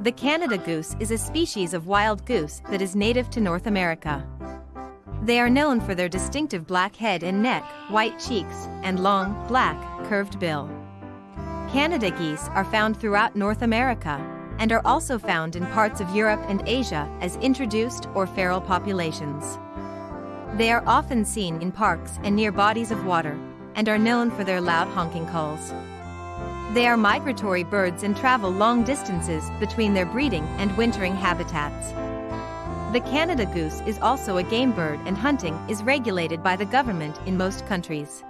The Canada goose is a species of wild goose that is native to North America. They are known for their distinctive black head and neck, white cheeks, and long, black, curved bill. Canada geese are found throughout North America and are also found in parts of Europe and Asia as introduced or feral populations. They are often seen in parks and near bodies of water and are known for their loud honking calls. They are migratory birds and travel long distances between their breeding and wintering habitats. The Canada goose is also a game bird and hunting is regulated by the government in most countries.